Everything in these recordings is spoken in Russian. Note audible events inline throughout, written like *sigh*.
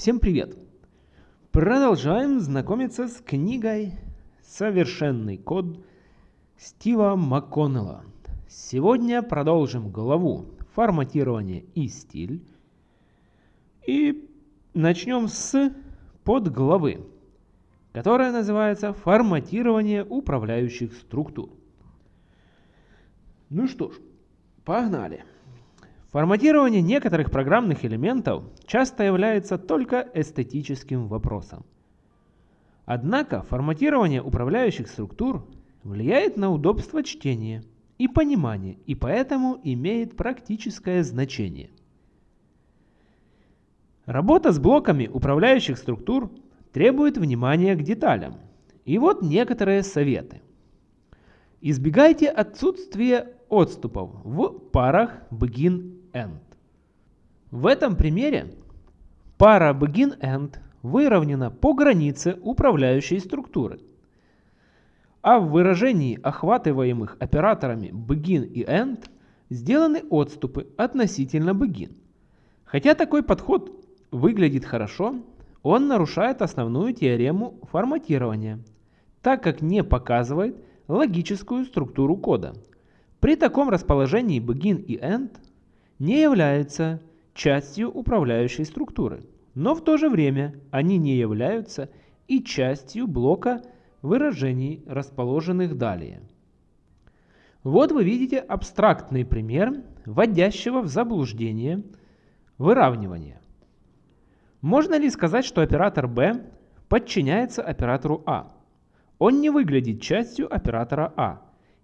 Всем привет! Продолжаем знакомиться с книгой «Совершенный код» Стива МакКоннелла. Сегодня продолжим главу «Форматирование и стиль». И начнем с подглавы, которая называется «Форматирование управляющих структур». Ну что ж, погнали! Форматирование некоторых программных элементов часто является только эстетическим вопросом. Однако форматирование управляющих структур влияет на удобство чтения и понимания и поэтому имеет практическое значение. Работа с блоками управляющих структур требует внимания к деталям. И вот некоторые советы. Избегайте отсутствия отступов в парах begin-end. В этом примере пара begin-end выровнена по границе управляющей структуры. А в выражении охватываемых операторами begin и end сделаны отступы относительно begin. Хотя такой подход выглядит хорошо, он нарушает основную теорему форматирования, так как не показывает логическую структуру кода – при таком расположении begin и end не являются частью управляющей структуры, но в то же время они не являются и частью блока выражений, расположенных далее. Вот вы видите абстрактный пример вводящего в заблуждение выравнивания. Можно ли сказать, что оператор B подчиняется оператору А? Он не выглядит частью оператора А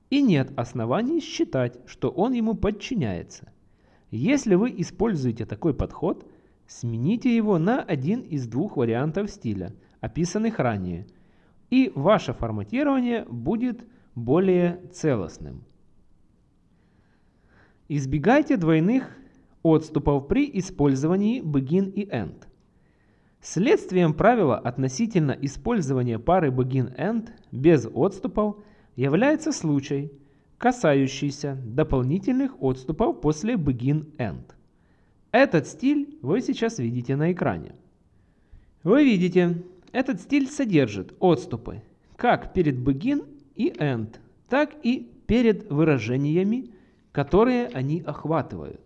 и нет оснований считать, что он ему подчиняется. Если вы используете такой подход, смените его на один из двух вариантов стиля, описанных ранее, и ваше форматирование будет более целостным. Избегайте двойных отступов при использовании begin и end. Следствием правила относительно использования пары begin-end без отступов – является случай, касающийся дополнительных отступов после begin-end. Этот стиль вы сейчас видите на экране. Вы видите, этот стиль содержит отступы как перед begin и end, так и перед выражениями, которые они охватывают.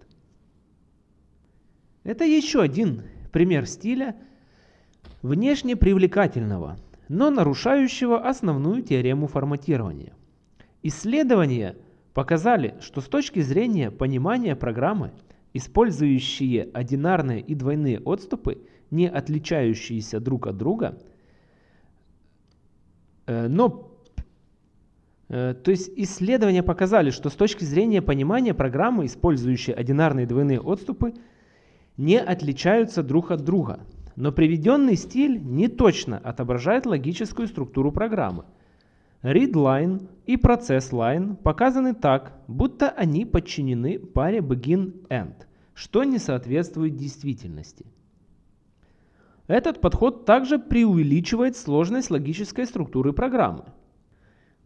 Это еще один пример стиля внешне привлекательного – но нарушающего основную теорему форматирования. Исследования показали, что с точки зрения понимания программы, использующие одинарные и двойные отступы, не отличающиеся друг от друга, э, но э, то есть исследования показали, что с точки зрения понимания программы, использующие одинарные и двойные отступы, не отличаются друг от друга. Но приведенный стиль не точно отображает логическую структуру программы. ReadLine и ProcessLine показаны так, будто они подчинены паре begin-end, что не соответствует действительности. Этот подход также преувеличивает сложность логической структуры программы.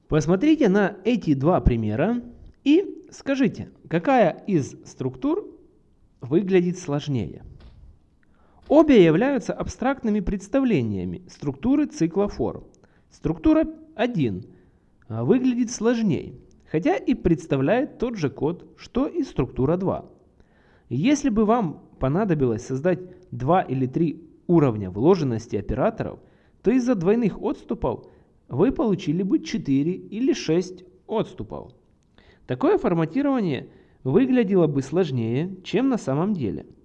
Посмотрите на эти два примера и скажите, какая из структур выглядит сложнее. Обе являются абстрактными представлениями структуры цикла форм. Структура 1 а, выглядит сложнее, хотя и представляет тот же код, что и структура 2. Если бы вам понадобилось создать 2 или 3 уровня вложенности операторов, то из-за двойных отступов вы получили бы 4 или 6 отступов. Такое форматирование выглядело бы сложнее, чем на самом деле –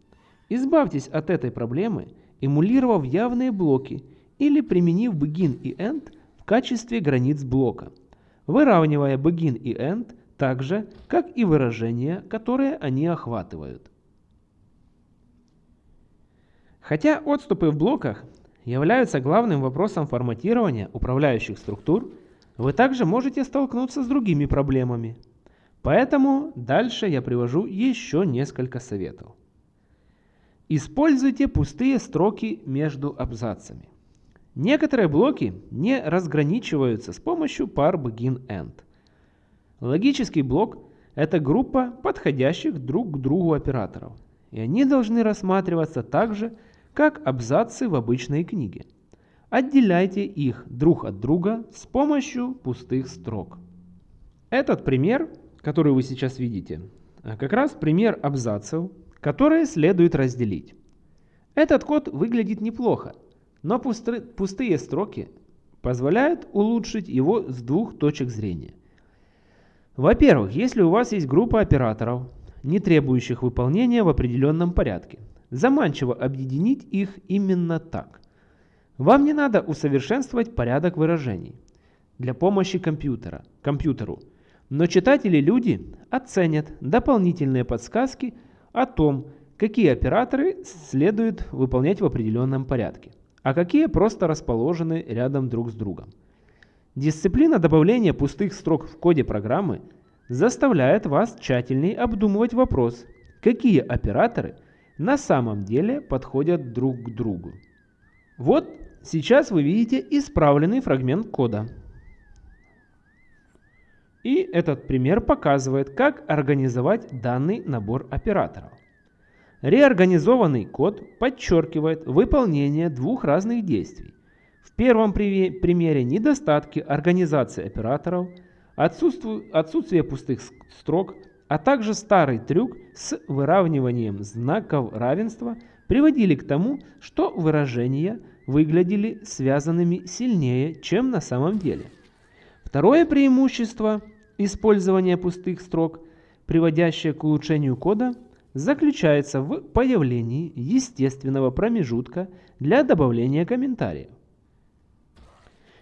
Избавьтесь от этой проблемы, эмулировав явные блоки или применив begin и end качестве границ блока, выравнивая begin и end так же, как и выражения, которые они охватывают. Хотя отступы в блоках являются главным вопросом форматирования управляющих структур, вы также можете столкнуться с другими проблемами. Поэтому дальше я привожу еще несколько советов. Используйте пустые строки между абзацами. Некоторые блоки не разграничиваются с помощью пар begin-end. Логический блок – это группа подходящих друг к другу операторов, и они должны рассматриваться так же, как абзацы в обычной книге. Отделяйте их друг от друга с помощью пустых строк. Этот пример, который вы сейчас видите, как раз пример абзацев, которые следует разделить. Этот код выглядит неплохо, но пустые строки позволяют улучшить его с двух точек зрения. Во-первых, если у вас есть группа операторов, не требующих выполнения в определенном порядке, заманчиво объединить их именно так. Вам не надо усовершенствовать порядок выражений для помощи компьютера, компьютеру, но читатели-люди оценят дополнительные подсказки о том, какие операторы следует выполнять в определенном порядке, а какие просто расположены рядом друг с другом. Дисциплина добавления пустых строк в коде программы заставляет вас тщательней обдумывать вопрос, какие операторы на самом деле подходят друг к другу. Вот сейчас вы видите исправленный фрагмент кода. И этот пример показывает, как организовать данный набор операторов. Реорганизованный код подчеркивает выполнение двух разных действий. В первом примере недостатки организации операторов, отсутствие, пустых строк, а также старый трюк с выравниванием знаков равенства приводили к тому, что выражения выглядели связанными сильнее, чем на самом деле. Второе преимущество использования пустых строк, приводящее к улучшению кода – заключается в появлении естественного промежутка для добавления комментариев.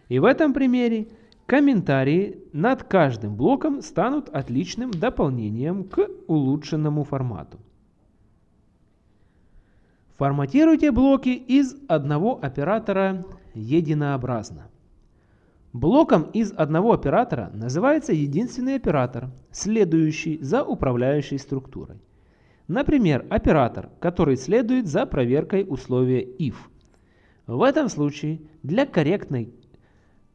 И в этом примере комментарии над каждым блоком станут отличным дополнением к улучшенному формату. Форматируйте блоки из одного оператора единообразно. Блоком из одного оператора называется единственный оператор, следующий за управляющей структурой. Например, оператор, который следует за проверкой условия if. В этом случае для корректной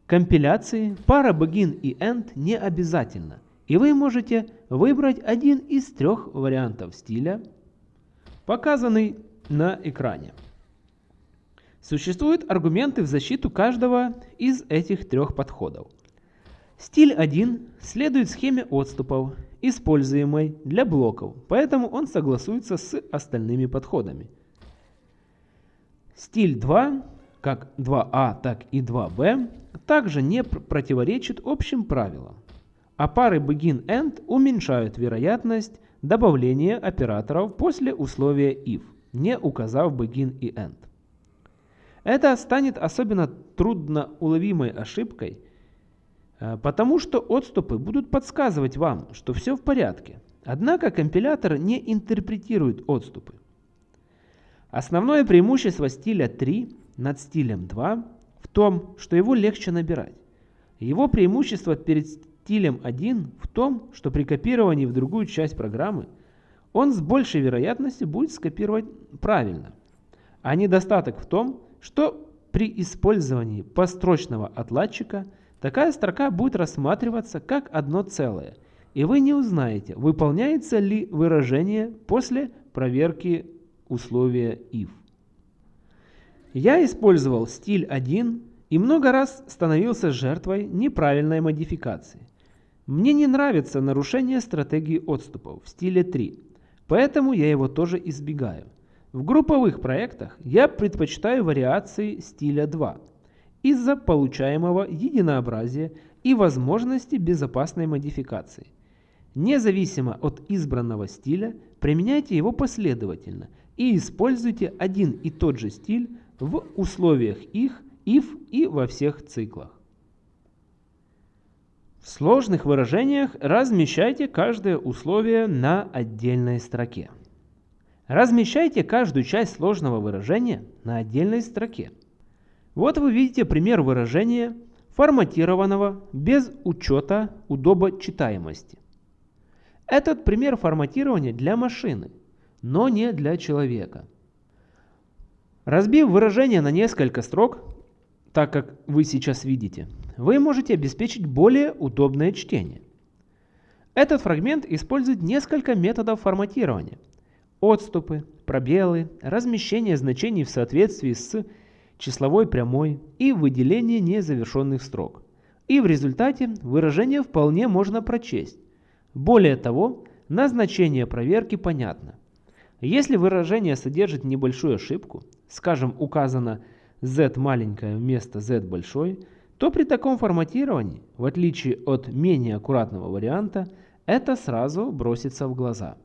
компиляции пара begin и end не обязательна, и вы можете выбрать один из трех вариантов стиля, показанный на экране. Существуют аргументы в защиту каждого из этих трех подходов. Стиль 1 следует схеме отступов используемой для блоков, поэтому он согласуется с остальными подходами. Стиль 2, как 2А, так и 2B, также не противоречит общим правилам, а пары begin-end уменьшают вероятность добавления операторов после условия if, не указав begin и end. Это станет особенно трудно уловимой ошибкой – потому что отступы будут подсказывать вам, что все в порядке. Однако компилятор не интерпретирует отступы. Основное преимущество стиля 3 над стилем 2 в том, что его легче набирать. Его преимущество перед стилем 1 в том, что при копировании в другую часть программы он с большей вероятностью будет скопировать правильно. А недостаток в том, что при использовании построчного отладчика – Такая строка будет рассматриваться как одно целое, и вы не узнаете, выполняется ли выражение после проверки условия if. Я использовал стиль 1 и много раз становился жертвой неправильной модификации. Мне не нравится нарушение стратегии отступов в стиле 3, поэтому я его тоже избегаю. В групповых проектах я предпочитаю вариации стиля 2 из-за получаемого единообразия и возможности безопасной модификации. Независимо от избранного стиля, применяйте его последовательно и используйте один и тот же стиль в условиях их, if и во всех циклах. В сложных выражениях размещайте каждое условие на отдельной строке. Размещайте каждую часть сложного выражения на отдельной строке. Вот вы видите пример выражения, форматированного без учета удобочитаемости. Этот пример форматирования для машины, но не для человека. Разбив выражение на несколько строк, так как вы сейчас видите, вы можете обеспечить более удобное чтение. Этот фрагмент использует несколько методов форматирования. отступы, пробелы, размещение значений в соответствии с числовой прямой и выделение незавершенных строк. И в результате выражение вполне можно прочесть. Более того, назначение проверки понятно. Если выражение содержит небольшую ошибку, скажем, указано z маленькое вместо z большой, то при таком форматировании, в отличие от менее аккуратного варианта, это сразу бросится в глаза.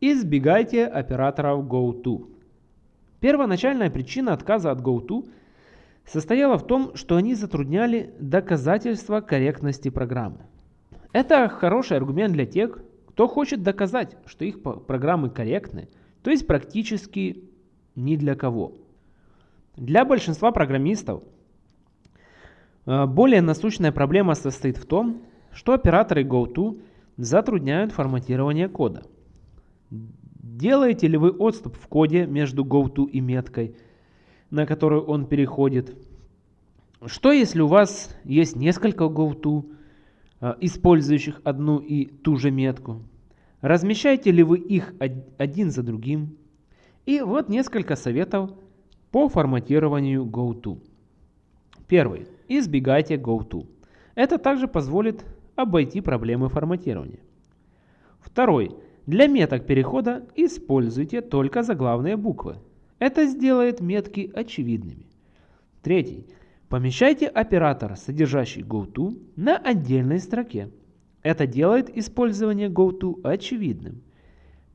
Избегайте операторов GoTo. Первоначальная причина отказа от GoTo состояла в том, что они затрудняли доказательство корректности программы. Это хороший аргумент для тех, кто хочет доказать, что их программы корректны, то есть практически ни для кого. Для большинства программистов э, более насущная проблема состоит в том, что операторы GoTo затрудняют форматирование кода. Делаете ли вы отступ в коде между GoTo и меткой, на которую он переходит? Что если у вас есть несколько GoTo, э, использующих одну и ту же метку? Размещаете ли вы их один за другим? И вот несколько советов по форматированию GoTo. Первый. Избегайте GoTo. Это также позволит обойти проблемы форматирования. Второй. Для меток перехода используйте только заглавные буквы. Это сделает метки очевидными. Третий. Помещайте оператор, содержащий GoTo, на отдельной строке. Это делает использование GoTo очевидным.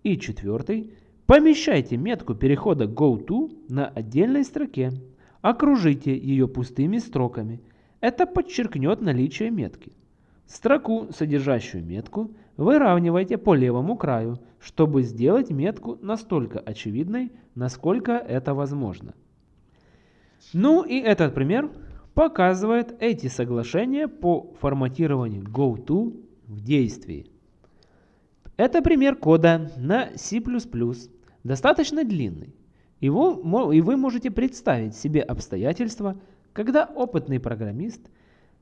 И четвертый. Помещайте метку перехода GoTo на отдельной строке. Окружите ее пустыми строками. Это подчеркнет наличие метки. Строку, содержащую метку, выравнивайте по левому краю, чтобы сделать метку настолько очевидной, насколько это возможно. Ну и этот пример показывает эти соглашения по форматированию GoTo в действии. Это пример кода на C++, достаточно длинный. Его, и вы можете представить себе обстоятельства, когда опытный программист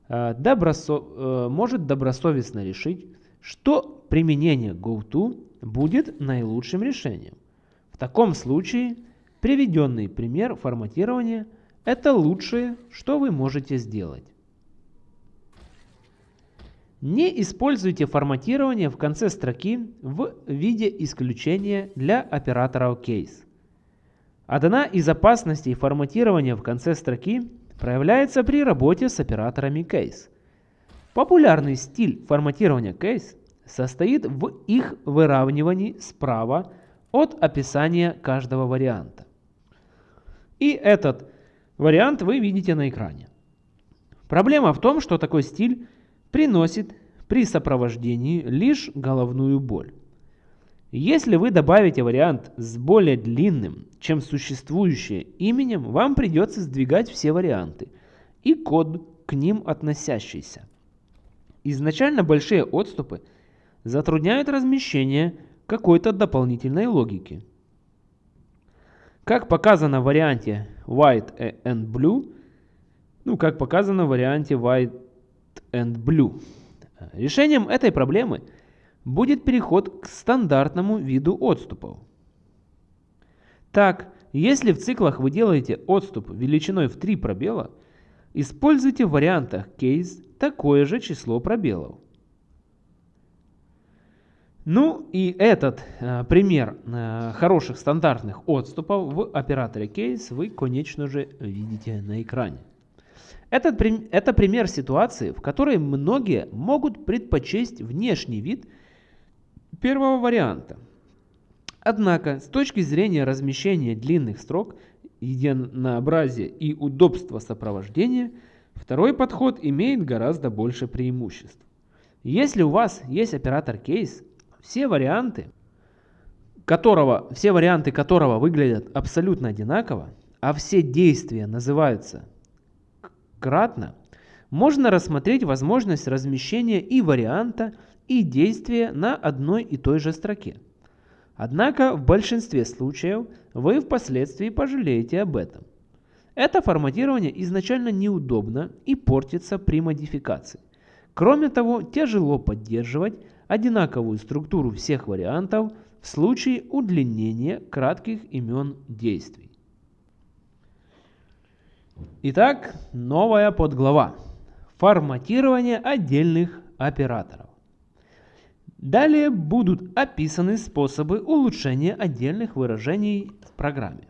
э, добросо, э, может добросовестно решить, что применение GoTo будет наилучшим решением. В таком случае приведенный пример форматирования – это лучшее, что вы можете сделать. Не используйте форматирование в конце строки в виде исключения для операторов case. Одна из опасностей форматирования в конце строки проявляется при работе с операторами case. Популярный стиль форматирования case состоит в их выравнивании справа от описания каждого варианта. И этот вариант вы видите на экране. Проблема в том, что такой стиль приносит при сопровождении лишь головную боль. Если вы добавите вариант с более длинным, чем существующее именем, вам придется сдвигать все варианты и код к ним относящийся. Изначально большие отступы затрудняют размещение какой-то дополнительной логики. Как показано в варианте white and blue, ну как показано в варианте white and Blue. Решением этой проблемы будет переход к стандартному виду отступов. Так, если в циклах вы делаете отступ величиной в 3 пробела, используйте в вариантах case такое же число пробелов. Ну и этот э, пример э, хороших стандартных отступов в операторе case вы, конечно же, видите на экране. Этот, это пример ситуации, в которой многие могут предпочесть внешний вид первого варианта. Однако, с точки зрения размещения длинных строк, единообразия и удобства сопровождения, второй подход имеет гораздо больше преимуществ. Если у вас есть оператор case, все варианты, которого, все варианты которого выглядят абсолютно одинаково, а все действия называются кратно, можно рассмотреть возможность размещения и варианта, и действия на одной и той же строке. Однако в большинстве случаев вы впоследствии пожалеете об этом. Это форматирование изначально неудобно и портится при модификации. Кроме того, тяжело поддерживать одинаковую структуру всех вариантов в случае удлинения кратких имен действий. Итак, новая подглава. Форматирование отдельных операторов. Далее будут описаны способы улучшения отдельных выражений в программе.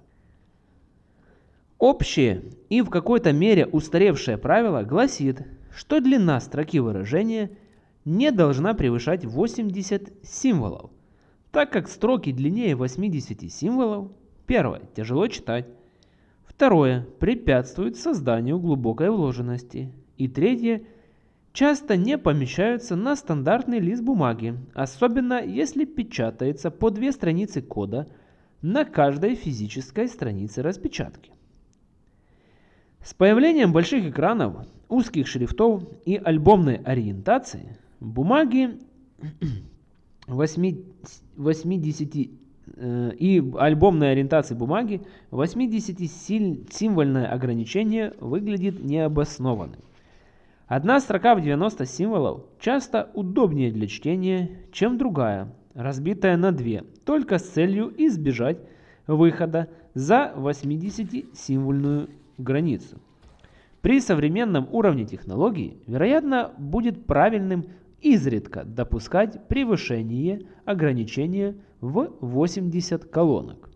Общее и в какой-то мере устаревшее правило гласит, что длина строки выражения не должна превышать 80 символов, так как строки длиннее 80 символов, первое, тяжело читать, второе, препятствует созданию глубокой вложенности, и третье, часто не помещаются на стандартный лист бумаги, особенно если печатается по две страницы кода на каждой физической странице распечатки. С появлением больших экранов, узких шрифтов и альбомной ориентации бумаги *clears throat* 80 э, и альбомной ориентации бумаги 80-символьное ограничение выглядит необоснованным. Одна строка в 90 символов часто удобнее для чтения, чем другая, разбитая на две, только с целью избежать выхода за 80-символьную границу. При современном уровне технологий, вероятно, будет правильным изредка допускать превышение ограничения в 80 колонок.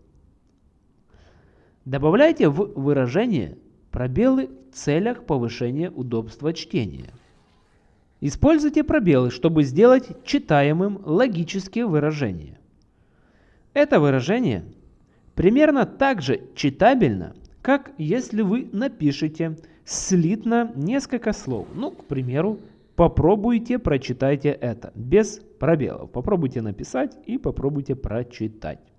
Добавляйте в выражение пробелы в целях повышения удобства чтения. Используйте пробелы, чтобы сделать читаемым логические выражения. Это выражение примерно так же читабельно, как если вы напишете слитно несколько слов. Ну, к примеру, попробуйте прочитайте это без пробелов. Попробуйте написать и попробуйте прочитать.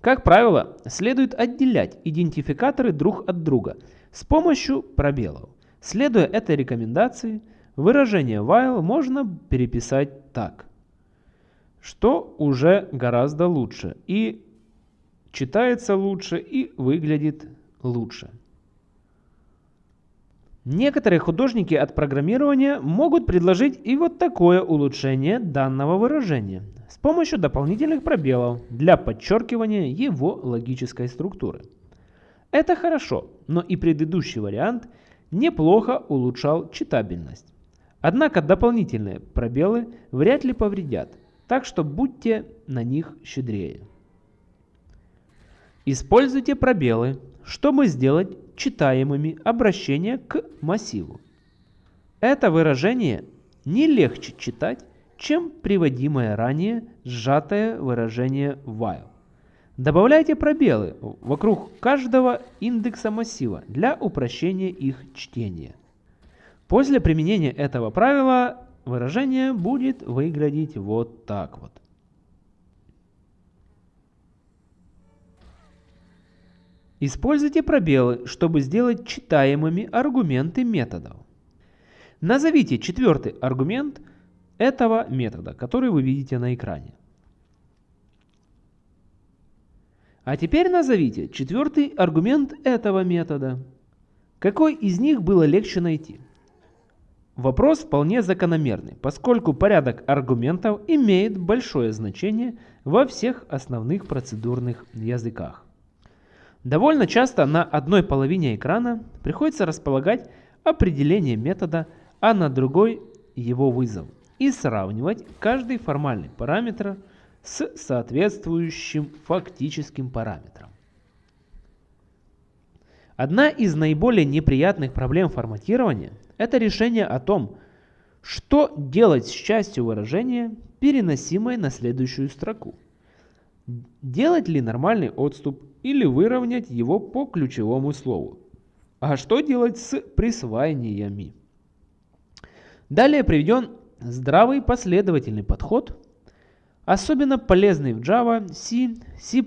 Как правило, следует отделять идентификаторы друг от друга с помощью пробелов. Следуя этой рекомендации, выражение while можно переписать так, что уже гораздо лучше и читается лучше и выглядит лучше. Некоторые художники от программирования могут предложить и вот такое улучшение данного выражения с помощью дополнительных пробелов для подчеркивания его логической структуры. Это хорошо, но и предыдущий вариант неплохо улучшал читабельность. Однако дополнительные пробелы вряд ли повредят, так что будьте на них щедрее. Используйте пробелы, чтобы сделать читаемыми обращения к массиву. Это выражение не легче читать, чем приводимое ранее сжатое выражение while. Добавляйте пробелы вокруг каждого индекса массива для упрощения их чтения. После применения этого правила выражение будет выглядеть вот так вот. Используйте пробелы, чтобы сделать читаемыми аргументы методов. Назовите четвертый аргумент этого метода, который вы видите на экране. А теперь назовите четвертый аргумент этого метода. Какой из них было легче найти? Вопрос вполне закономерный, поскольку порядок аргументов имеет большое значение во всех основных процедурных языках. Довольно часто на одной половине экрана приходится располагать определение метода, а на другой его вызов и сравнивать каждый формальный параметр с соответствующим фактическим параметром. Одна из наиболее неприятных проблем форматирования – это решение о том, что делать с частью выражения, переносимой на следующую строку. Делать ли нормальный отступ или выровнять его по ключевому слову. А что делать с присвоениями? Далее приведен здравый последовательный подход, особенно полезный в Java, C, C++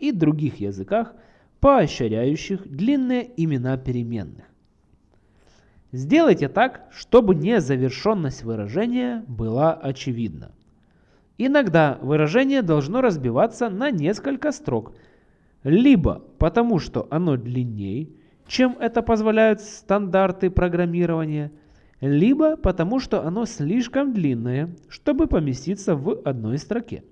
и других языках, поощряющих длинные имена переменных. Сделайте так, чтобы незавершенность выражения была очевидна. Иногда выражение должно разбиваться на несколько строк, либо потому, что оно длиннее, чем это позволяют стандарты программирования, либо потому что оно слишком длинное, чтобы поместиться в одной строке.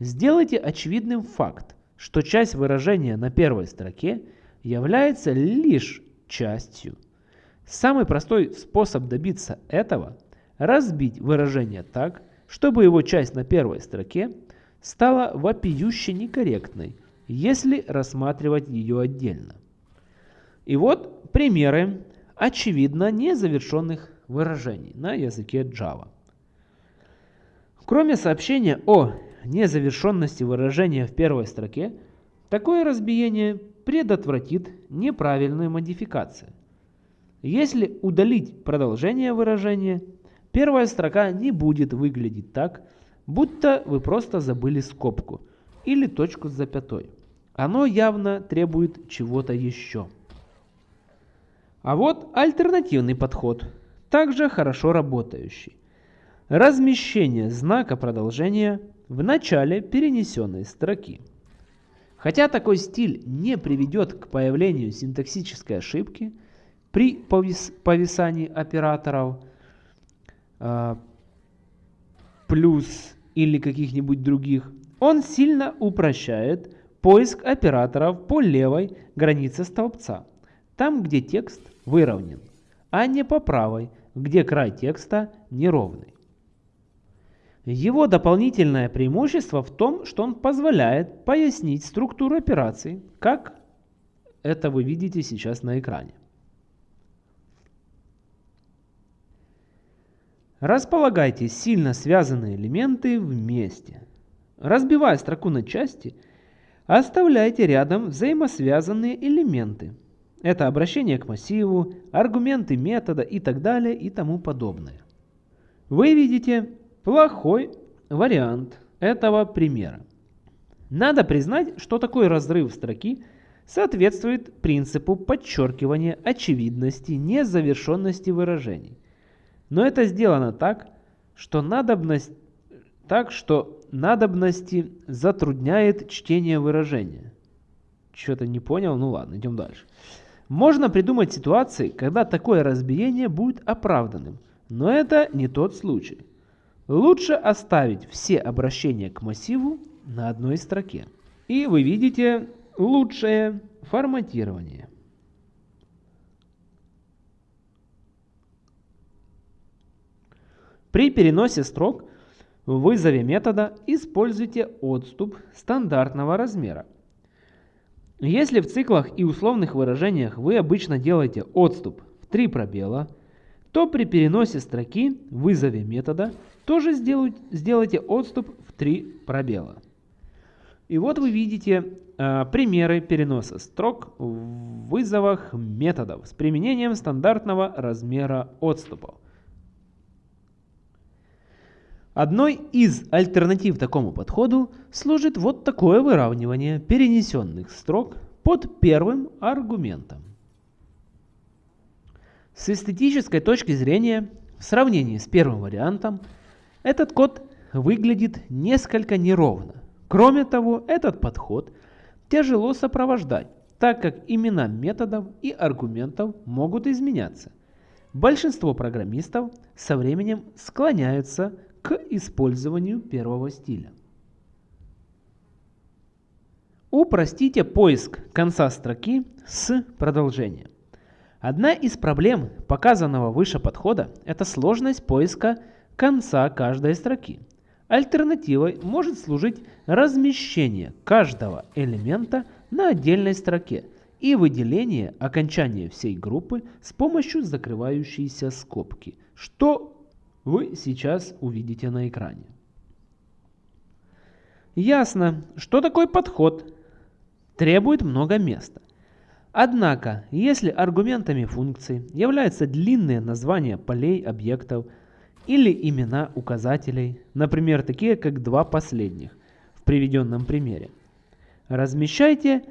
Сделайте очевидным факт, что часть выражения на первой строке является лишь частью. Самый простой способ добиться этого – разбить выражение так, чтобы его часть на первой строке стала вопиюще некорректной, если рассматривать ее отдельно. И вот примеры очевидно незавершенных выражений на языке Java. Кроме сообщения о незавершенности выражения в первой строке, такое разбиение предотвратит неправильную модификацию. Если удалить продолжение выражения, первая строка не будет выглядеть так, будто вы просто забыли скобку или точку с запятой. Оно явно требует чего-то еще. А вот альтернативный подход, также хорошо работающий. Размещение знака продолжения в начале перенесенной строки. Хотя такой стиль не приведет к появлению синтаксической ошибки при повис повисании операторов э, плюс или каких-нибудь других, он сильно упрощает поиск операторов по левой границе столбца, там где текст выровнен, а не по правой, где край текста неровный. Его дополнительное преимущество в том, что он позволяет пояснить структуру операций, как это вы видите сейчас на экране. Располагайте сильно связанные элементы вместе. Разбивая строку на части, оставляйте рядом взаимосвязанные элементы – это обращение к массиву, аргументы метода и так далее и тому подобное. Вы видите плохой вариант этого примера. Надо признать, что такой разрыв строки соответствует принципу подчеркивания очевидности незавершенности выражений. Но это сделано так, что надобность, так, что надобности затрудняет чтение выражения. Что-то не понял? Ну ладно, идем дальше. Можно придумать ситуации, когда такое разбиение будет оправданным, но это не тот случай. Лучше оставить все обращения к массиву на одной строке. И вы видите лучшее форматирование. При переносе строк в вызове метода используйте отступ стандартного размера если в циклах и условных выражениях вы обычно делаете отступ в 3 пробела, то при переносе строки в вызове метода тоже сделайте отступ в 3 пробела. И вот вы видите э, примеры переноса строк в вызовах методов с применением стандартного размера отступов. Одной из альтернатив такому подходу служит вот такое выравнивание перенесенных строк под первым аргументом. С эстетической точки зрения, в сравнении с первым вариантом, этот код выглядит несколько неровно. Кроме того, этот подход тяжело сопровождать, так как имена методов и аргументов могут изменяться. Большинство программистов со временем склоняются к использованию первого стиля. Упростите поиск конца строки с продолжением. Одна из проблем показанного выше подхода – это сложность поиска конца каждой строки. Альтернативой может служить размещение каждого элемента на отдельной строке и выделение окончания всей группы с помощью закрывающейся скобки, что вы сейчас увидите на экране. Ясно, что такой подход требует много места. Однако, если аргументами функций являются длинные названия полей объектов или имена указателей, например, такие как два последних в приведенном примере, размещайте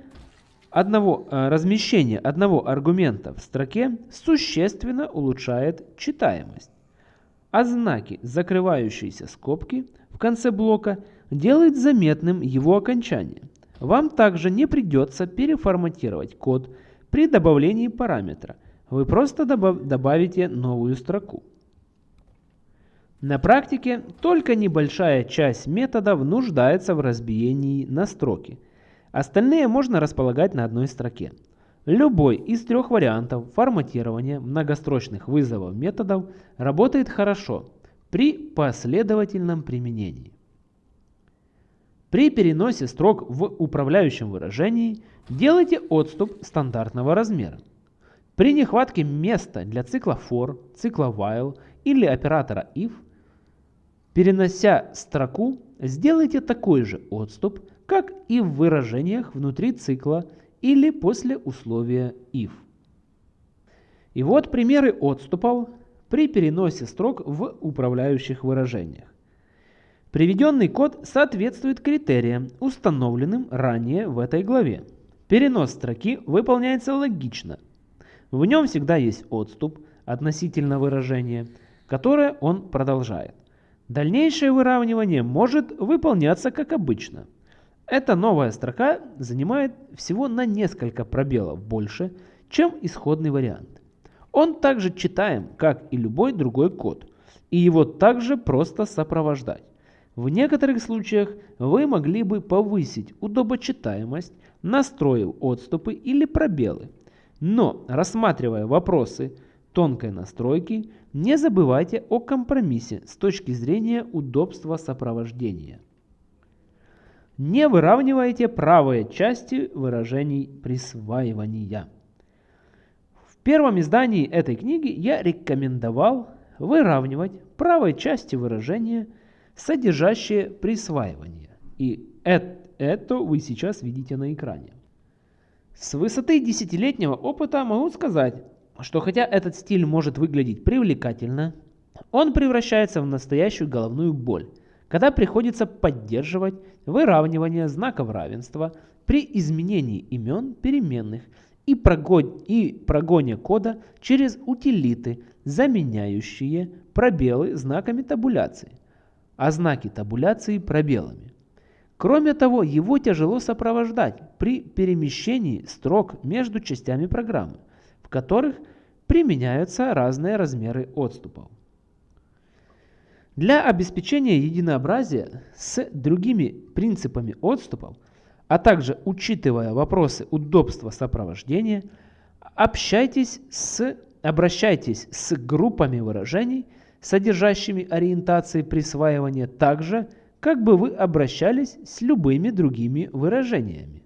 одного, э, размещение одного аргумента в строке существенно улучшает читаемость а знаки закрывающиеся скобки в конце блока делают заметным его окончание. Вам также не придется переформатировать код при добавлении параметра. вы просто добавите новую строку. На практике только небольшая часть методов нуждается в разбиении на строки. Остальные можно располагать на одной строке. Любой из трех вариантов форматирования многострочных вызовов методов работает хорошо при последовательном применении. При переносе строк в управляющем выражении делайте отступ стандартного размера. При нехватке места для цикла for, цикла while или оператора if, перенося строку, сделайте такой же отступ, как и в выражениях внутри цикла или после условия if. И вот примеры отступов при переносе строк в управляющих выражениях. Приведенный код соответствует критериям, установленным ранее в этой главе. Перенос строки выполняется логично – в нем всегда есть отступ относительно выражения, которое он продолжает. Дальнейшее выравнивание может выполняться как обычно. Эта новая строка занимает всего на несколько пробелов больше, чем исходный вариант. Он также читаем, как и любой другой код, и его также просто сопровождать. В некоторых случаях вы могли бы повысить удобочитаемость, настроив отступы или пробелы, но, рассматривая вопросы тонкой настройки, не забывайте о компромиссе с точки зрения удобства сопровождения. Не выравнивайте правые части выражений присваивания. В первом издании этой книги я рекомендовал выравнивать правой части выражения, содержащие присваивание. И это вы сейчас видите на экране. С высоты десятилетнего опыта могу сказать, что хотя этот стиль может выглядеть привлекательно, он превращается в настоящую головную боль, когда приходится поддерживать выравнивание знаков равенства при изменении имен переменных и, прогон... и прогоне кода через утилиты, заменяющие пробелы знаками табуляции, а знаки табуляции пробелами. Кроме того, его тяжело сопровождать при перемещении строк между частями программы, в которых применяются разные размеры отступов. Для обеспечения единообразия с другими принципами отступов, а также учитывая вопросы удобства сопровождения, общайтесь с, обращайтесь с группами выражений, содержащими ориентации присваивания также как бы вы обращались с любыми другими выражениями.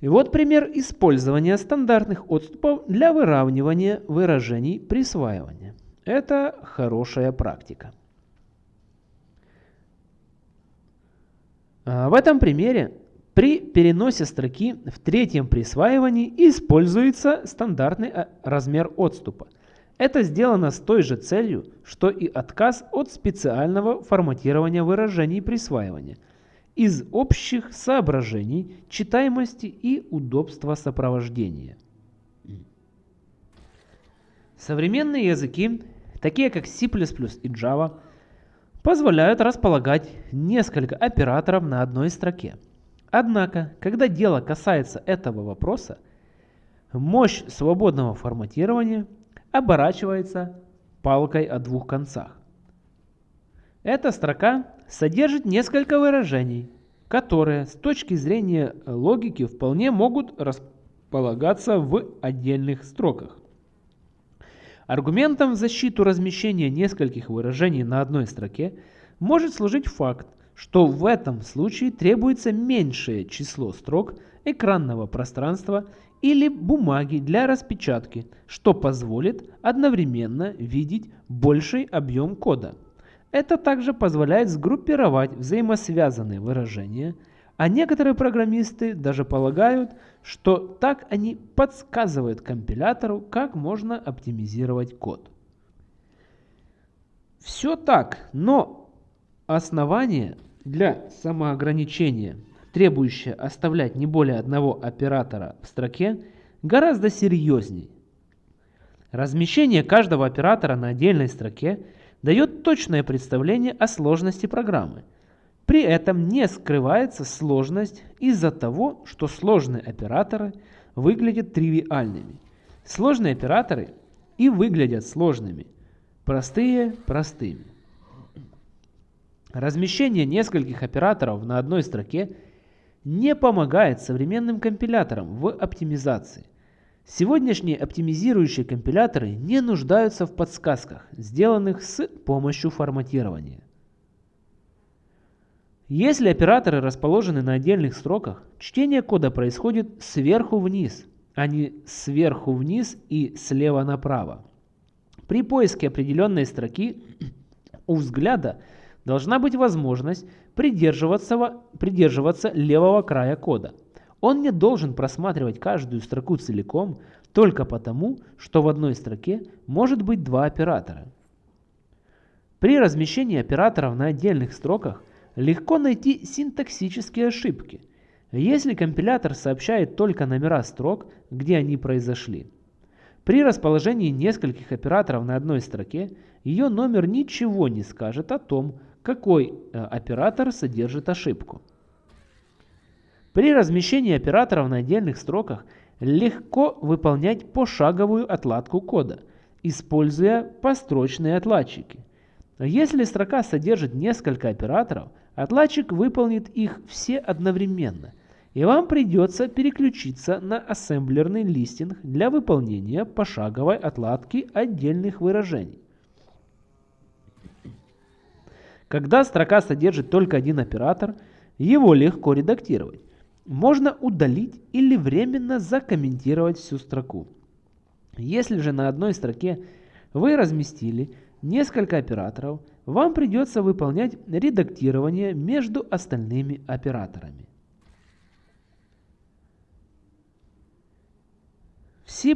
И вот пример использования стандартных отступов для выравнивания выражений присваивания. Это хорошая практика. В этом примере при переносе строки в третьем присваивании используется стандартный а, размер отступа – это сделано с той же целью, что и отказ от специального форматирования выражений присваивания из общих соображений читаемости и удобства сопровождения. Современные языки, такие как C++ и Java, позволяют располагать несколько операторов на одной строке. Однако, когда дело касается этого вопроса, мощь свободного форматирования – оборачивается палкой о двух концах. Эта строка содержит несколько выражений, которые с точки зрения логики вполне могут располагаться в отдельных строках. Аргументом в защиту размещения нескольких выражений на одной строке может служить факт, что в этом случае требуется меньшее число строк экранного пространства или бумаги для распечатки, что позволит одновременно видеть больший объем кода. Это также позволяет сгруппировать взаимосвязанные выражения, а некоторые программисты даже полагают, что так они подсказывают компилятору, как можно оптимизировать код. Все так, но основание для самоограничения – требующее оставлять не более одного оператора в строке, гораздо серьезней. Размещение каждого оператора на отдельной строке дает точное представление о сложности программы. При этом не скрывается сложность из-за того, что сложные операторы выглядят тривиальными. Сложные операторы и выглядят сложными, простые – простыми. Размещение нескольких операторов на одной строке не помогает современным компиляторам в оптимизации. Сегодняшние оптимизирующие компиляторы не нуждаются в подсказках, сделанных с помощью форматирования. Если операторы расположены на отдельных строках, чтение кода происходит сверху вниз, а не сверху вниз и слева направо. При поиске определенной строки *clears throat* у взгляда должна быть возможность придерживаться, придерживаться левого края кода. Он не должен просматривать каждую строку целиком только потому, что в одной строке может быть два оператора. При размещении операторов на отдельных строках легко найти синтаксические ошибки, если компилятор сообщает только номера строк, где они произошли. При расположении нескольких операторов на одной строке ее номер ничего не скажет о том, какой э, оператор содержит ошибку. При размещении операторов на отдельных строках легко выполнять пошаговую отладку кода, используя построчные отладчики. Если строка содержит несколько операторов, отладчик выполнит их все одновременно, и вам придется переключиться на ассемблерный листинг для выполнения пошаговой отладки отдельных выражений. Когда строка содержит только один оператор, его легко редактировать можно удалить или временно закомментировать всю строку. Если же на одной строке вы разместили несколько операторов, вам придется выполнять редактирование между остальными операторами. В C++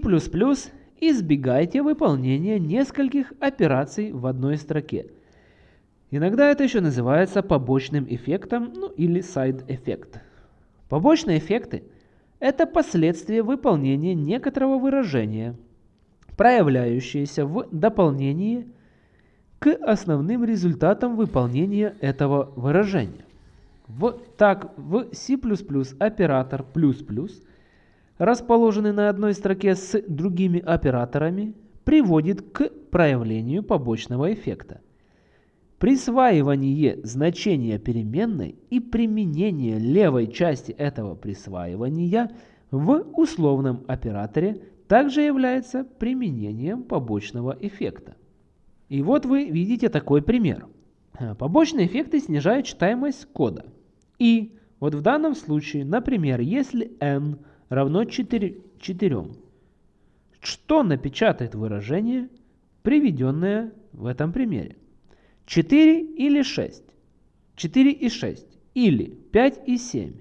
избегайте выполнения нескольких операций в одной строке. Иногда это еще называется побочным эффектом ну, или side-эффект. Побочные эффекты – это последствия выполнения некоторого выражения, проявляющиеся в дополнении к основным результатам выполнения этого выражения. В, так, в C++ оператор плюс плюс, расположенный на одной строке с другими операторами, приводит к проявлению побочного эффекта. Присваивание значения переменной и применение левой части этого присваивания в условном операторе также является применением побочного эффекта. И вот вы видите такой пример. Побочные эффекты снижают читаемость кода. И вот в данном случае, например, если n равно 4, 4 что напечатает выражение, приведенное в этом примере? 4 или 6? 4 и 6. Или 5 и 7.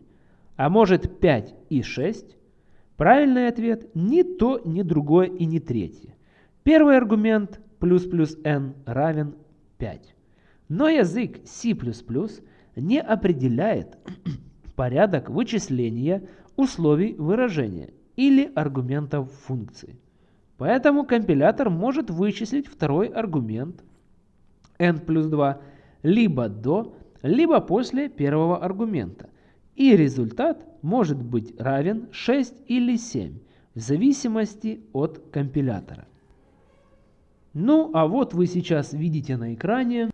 А может 5 и 6? Правильный ответ ни то, ни другое и ни третье. Первый аргумент плюс плюс n равен 5. Но язык C++ не определяет *clears throat* порядок вычисления условий выражения или аргументов функции. Поэтому компилятор может вычислить второй аргумент n плюс 2 либо до, либо после первого аргумента. И результат может быть равен 6 или 7, в зависимости от компилятора. Ну, а вот вы сейчас видите на экране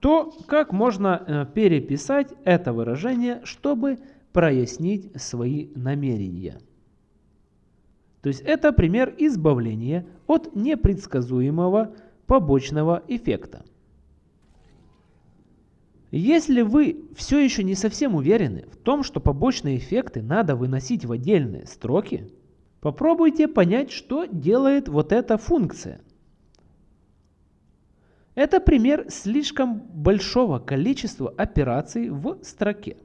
то, как можно э, переписать это выражение, чтобы прояснить свои намерения. То есть это пример избавления от непредсказуемого побочного эффекта. Если вы все еще не совсем уверены в том, что побочные эффекты надо выносить в отдельные строки, попробуйте понять, что делает вот эта функция. Это пример слишком большого количества операций в строке.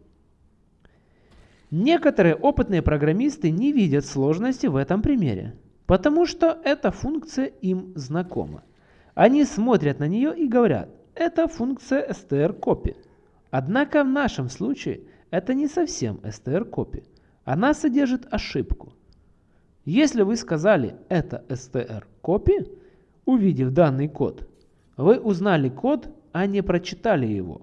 Некоторые опытные программисты не видят сложности в этом примере, потому что эта функция им знакома. Они смотрят на нее и говорят, это функция strcopy. Однако в нашем случае это не совсем strcopy. Она содержит ошибку. Если вы сказали это strcopy, увидев данный код, вы узнали код, а не прочитали его.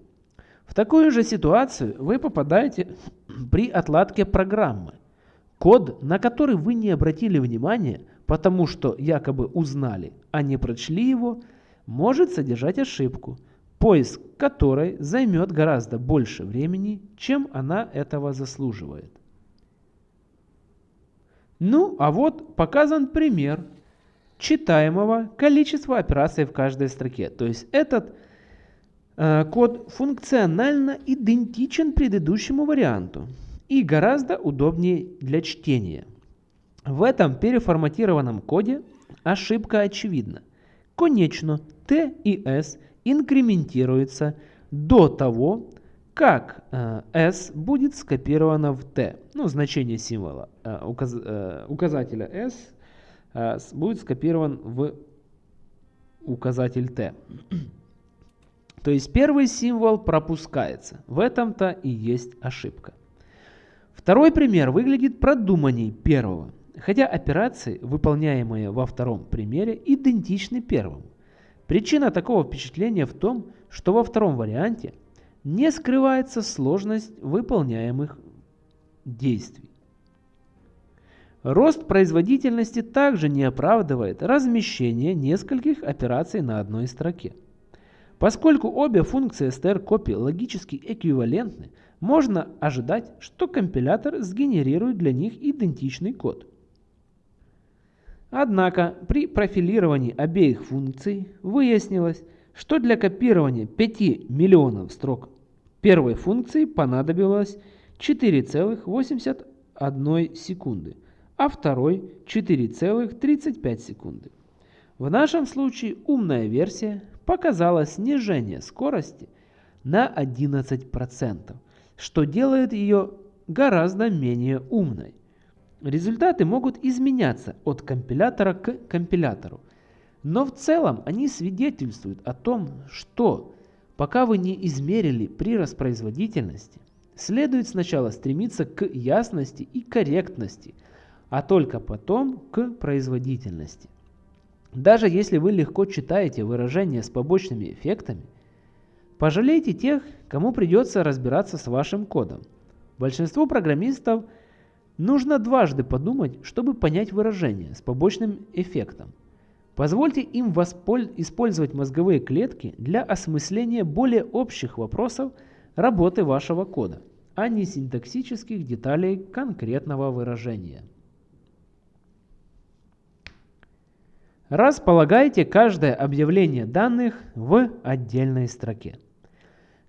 В такую же ситуацию вы попадаете *clears throat* при отладке программы. Код, на который вы не обратили внимания, потому что якобы узнали, а не прочли его, может содержать ошибку, поиск которой займет гораздо больше времени, чем она этого заслуживает. Ну, а вот показан пример читаемого количества операций в каждой строке. То есть этот э, код функционально идентичен предыдущему варианту и гораздо удобнее для чтения. В этом переформатированном коде ошибка очевидна. Конечно, T и S инкрементируются до того, как э, S будет скопировано в T. Ну, значение символа э, указ, э, указателя S будет скопирован в указатель T. *clears throat* То есть первый символ пропускается. В этом-то и есть ошибка. Второй пример выглядит продуманней первого, хотя операции, выполняемые во втором примере, идентичны первому. Причина такого впечатления в том, что во втором варианте – не скрывается сложность выполняемых действий. Рост производительности также не оправдывает размещение нескольких операций на одной строке. Поскольку обе функции str-copy логически эквивалентны, можно ожидать, что компилятор сгенерирует для них идентичный код. Однако при профилировании обеих функций выяснилось, что для копирования 5 миллионов строк Первой функции понадобилось 4,81 секунды, а второй 4,35 секунды. В нашем случае умная версия показала снижение скорости на 11%, что делает ее гораздо менее умной. Результаты могут изменяться от компилятора к компилятору, но в целом они свидетельствуют о том, что Пока вы не измерили прирост производительности, следует сначала стремиться к ясности и корректности, а только потом к производительности. Даже если вы легко читаете выражения с побочными эффектами, пожалейте тех, кому придется разбираться с вашим кодом. Большинству программистов нужно дважды подумать, чтобы понять выражение с побочным эффектом. Позвольте им использовать мозговые клетки для осмысления более общих вопросов работы вашего кода, а не синтаксических деталей конкретного выражения. Располагайте каждое объявление данных в отдельной строке.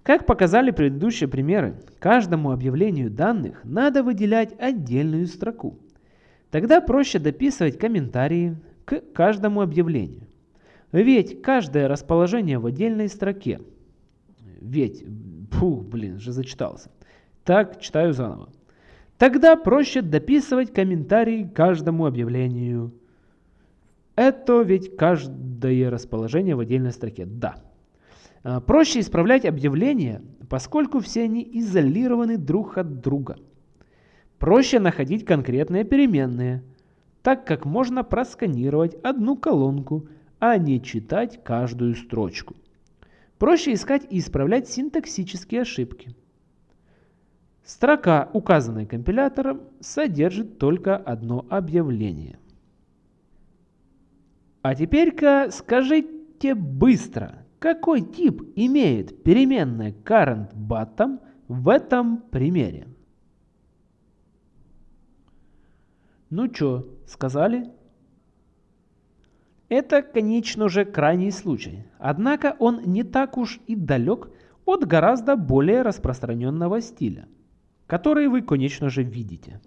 Как показали предыдущие примеры, каждому объявлению данных надо выделять отдельную строку. Тогда проще дописывать комментарии, к каждому объявлению. Ведь каждое расположение в отдельной строке. Ведь, фу, блин, же зачитался. Так, читаю заново. Тогда проще дописывать комментарий к каждому объявлению. Это ведь каждое расположение в отдельной строке. Да. А, проще исправлять объявления, поскольку все они изолированы друг от друга. Проще находить конкретные переменные – так как можно просканировать одну колонку, а не читать каждую строчку. Проще искать и исправлять синтаксические ошибки. Строка, указанная компилятором, содержит только одно объявление. А теперь-ка скажите быстро, какой тип имеет переменная currentBottom в этом примере? Ну чё, сказали? Это, конечно же, крайний случай, однако он не так уж и далек от гораздо более распространенного стиля, который вы, конечно же, видите.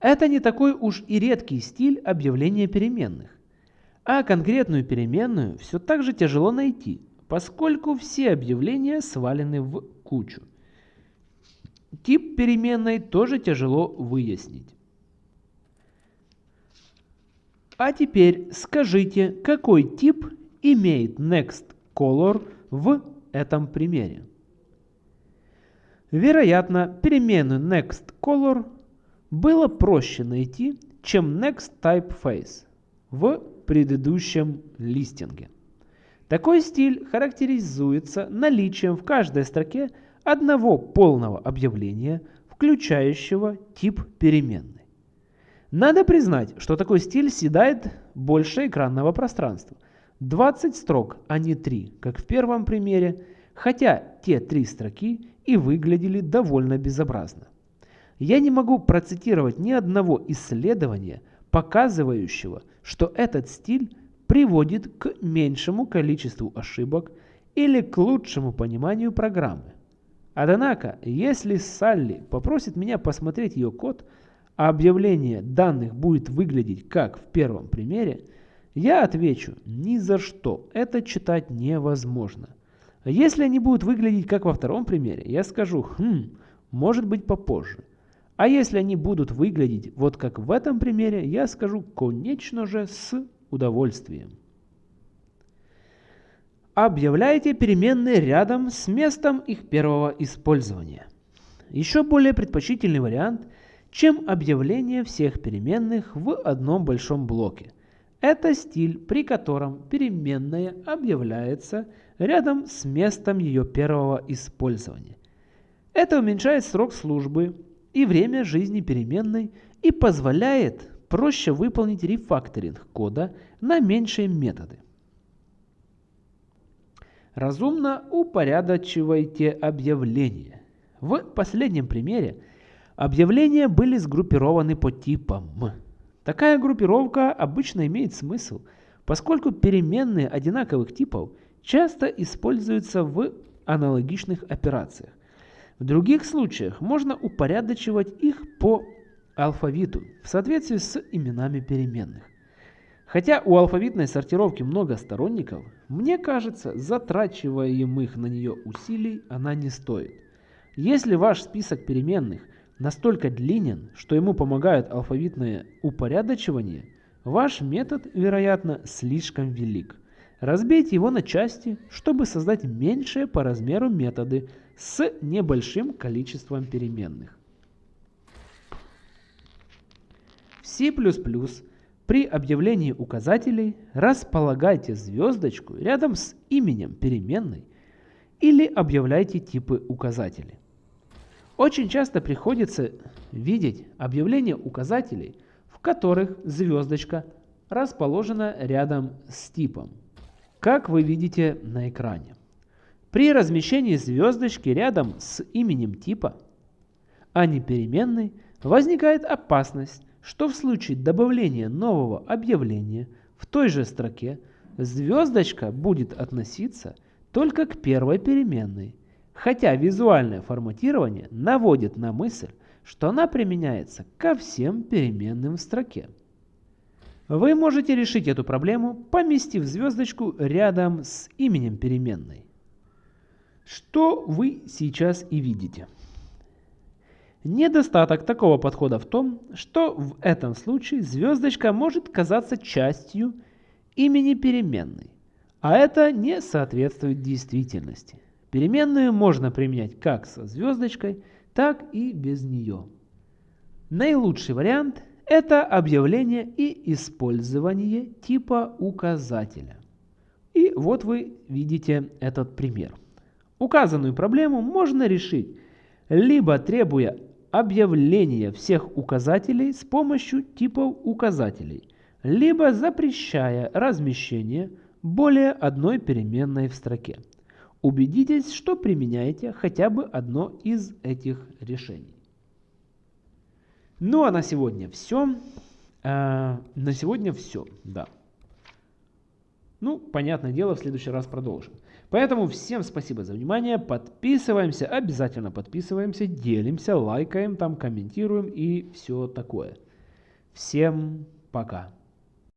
Это не такой уж и редкий стиль объявления переменных, а конкретную переменную все так же тяжело найти, поскольку все объявления свалены в кучу. Тип переменной тоже тяжело выяснить. А теперь скажите, какой тип имеет nextColor в этом примере. Вероятно, переменную nextColor было проще найти, чем nextTypeFace в предыдущем листинге. Такой стиль характеризуется наличием в каждой строке одного полного объявления, включающего тип переменной. Надо признать, что такой стиль съедает больше экранного пространства. 20 строк, а не 3, как в первом примере, хотя те три строки и выглядели довольно безобразно. Я не могу процитировать ни одного исследования, показывающего, что этот стиль приводит к меньшему количеству ошибок или к лучшему пониманию программы. Однако, если Салли попросит меня посмотреть ее код, а объявление данных будет выглядеть как в первом примере, я отвечу, ни за что, это читать невозможно. Если они будут выглядеть как во втором примере, я скажу, хм, может быть попозже. А если они будут выглядеть вот как в этом примере, я скажу, конечно же, с удовольствием. Объявляйте переменные рядом с местом их первого использования. Еще более предпочтительный вариант, чем объявление всех переменных в одном большом блоке. Это стиль, при котором переменная объявляется рядом с местом ее первого использования. Это уменьшает срок службы и время жизни переменной и позволяет проще выполнить рефакторинг кода на меньшие методы. Разумно упорядочивайте объявления. В последнем примере объявления были сгруппированы по типам. Такая группировка обычно имеет смысл, поскольку переменные одинаковых типов часто используются в аналогичных операциях. В других случаях можно упорядочивать их по алфавиту в соответствии с именами переменных. Хотя у алфавитной сортировки много сторонников, мне кажется, затрачиваемых на нее усилий она не стоит. Если ваш список переменных настолько длинен, что ему помогает алфавитное упорядочивание, ваш метод, вероятно, слишком велик. Разбейте его на части, чтобы создать меньшие по размеру методы с небольшим количеством переменных. В C++ при объявлении указателей располагайте звездочку рядом с именем переменной или объявляйте типы указателей. Очень часто приходится видеть объявления указателей, в которых звездочка расположена рядом с типом, как вы видите на экране. При размещении звездочки рядом с именем типа, а не переменной, возникает опасность, что в случае добавления нового объявления в той же строке звездочка будет относиться только к первой переменной, хотя визуальное форматирование наводит на мысль, что она применяется ко всем переменным в строке. Вы можете решить эту проблему, поместив звездочку рядом с именем переменной. Что вы сейчас и видите. Недостаток такого подхода в том, что в этом случае звездочка может казаться частью имени переменной, а это не соответствует действительности. Переменную можно применять как со звездочкой, так и без нее. Наилучший вариант – это объявление и использование типа указателя. И вот вы видите этот пример. Указанную проблему можно решить, либо требуя объявления всех указателей с помощью типов указателей, либо запрещая размещение более одной переменной в строке. Убедитесь, что применяете хотя бы одно из этих решений. Ну а на сегодня все. А, на сегодня все, да. Ну, понятное дело, в следующий раз продолжим. Поэтому всем спасибо за внимание, подписываемся, обязательно подписываемся, делимся, лайкаем, там комментируем и все такое. Всем пока.